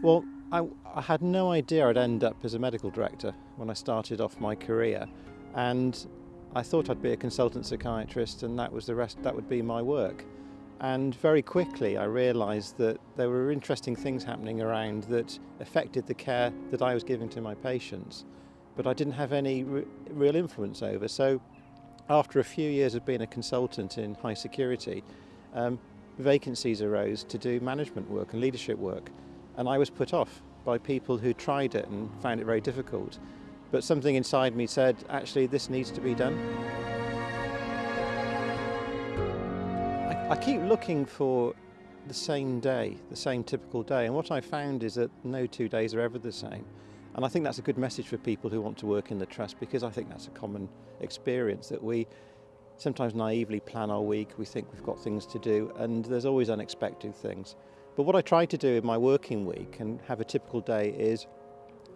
Well, I, I, had no idea I'd end up as a medical director when I started off my career, and I thought I'd be a consultant psychiatrist, and that was the rest. That would be my work. And very quickly, I realised that there were interesting things happening around that affected the care that I was giving to my patients, but I didn't have any re real influence over. So, after a few years of being a consultant in high security, um, vacancies arose to do management work and leadership work. And I was put off by people who tried it and found it very difficult. But something inside me said, actually, this needs to be done. I, I keep looking for the same day, the same typical day. And what I found is that no two days are ever the same. And I think that's a good message for people who want to work in the trust because I think that's a common experience that we sometimes naively plan our week, we think we've got things to do, and there's always unexpected things. But what I try to do in my working week and have a typical day is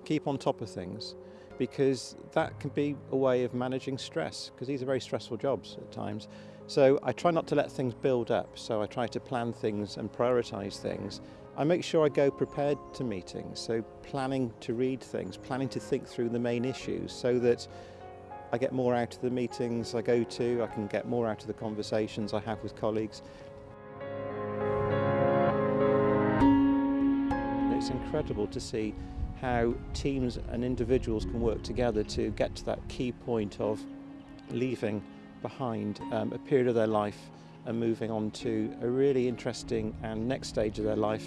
keep on top of things because that can be a way of managing stress because these are very stressful jobs at times. So I try not to let things build up. So I try to plan things and prioritize things. I make sure I go prepared to meetings. So planning to read things, planning to think through the main issues so that I get more out of the meetings I go to, I can get more out of the conversations I have with colleagues. it's incredible to see how teams and individuals can work together to get to that key point of leaving behind um, a period of their life and moving on to a really interesting and next stage of their life.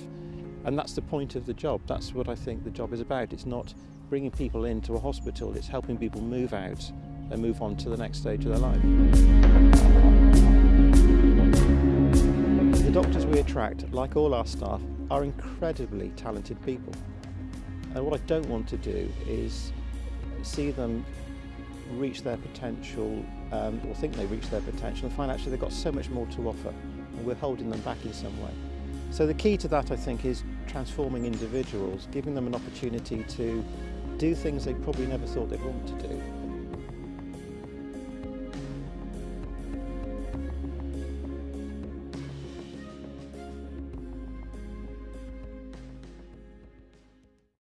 And that's the point of the job. That's what I think the job is about. It's not bringing people into a hospital, it's helping people move out and move on to the next stage of their life. Doctors we attract, like all our staff, are incredibly talented people. And what I don't want to do is see them reach their potential um, or think they reach their potential and find actually they've got so much more to offer and we're holding them back in some way. So the key to that I think is transforming individuals, giving them an opportunity to do things they probably never thought they'd want to do